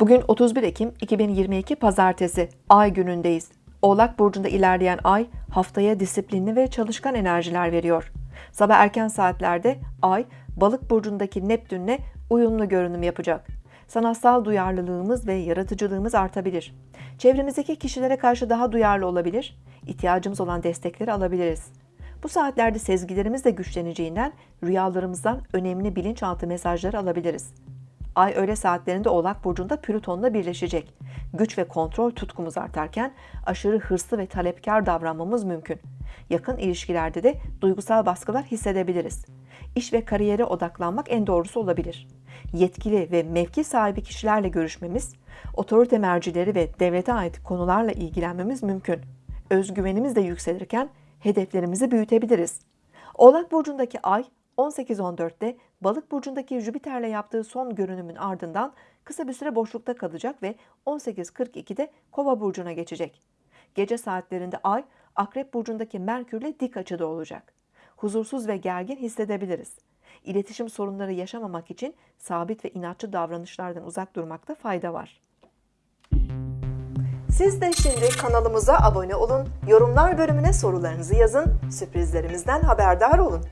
Bugün 31 Ekim 2022 Pazartesi Ay günündeyiz. Oğlak burcunda ilerleyen ay haftaya disiplinli ve çalışkan enerjiler veriyor. Sabah erken saatlerde ay Balık burcundaki Neptünle uyumlu görünüm yapacak. Sanatsal duyarlılığımız ve yaratıcılığımız artabilir. Çevremizdeki kişilere karşı daha duyarlı olabilir, ihtiyacımız olan destekleri alabiliriz. Bu saatlerde sezgilerimiz de güçleneceğinden rüyalarımızdan önemli bilinçaltı mesajları alabiliriz. Ay öğle saatlerinde Oğlak Burcu'nda Plüton'la birleşecek. Güç ve kontrol tutkumuz artarken aşırı hırslı ve talepkar davranmamız mümkün. Yakın ilişkilerde de duygusal baskılar hissedebiliriz. İş ve kariyere odaklanmak en doğrusu olabilir. Yetkili ve mevki sahibi kişilerle görüşmemiz, otorite mercileri ve devlete ait konularla ilgilenmemiz mümkün. Özgüvenimiz de yükselirken hedeflerimizi büyütebiliriz. Oğlak Burcu'ndaki ay 18.14'te Balık burcundaki Jüpiter'le yaptığı son görünümün ardından kısa bir süre boşlukta kalacak ve 18.42'de Kova burcuna geçecek. Gece saatlerinde Ay Akrep burcundaki Merkür'le dik açıda olacak. Huzursuz ve gergin hissedebiliriz. İletişim sorunları yaşamamak için sabit ve inatçı davranışlardan uzak durmakta fayda var. Siz de şimdi kanalımıza abone olun, yorumlar bölümüne sorularınızı yazın, sürprizlerimizden haberdar olun.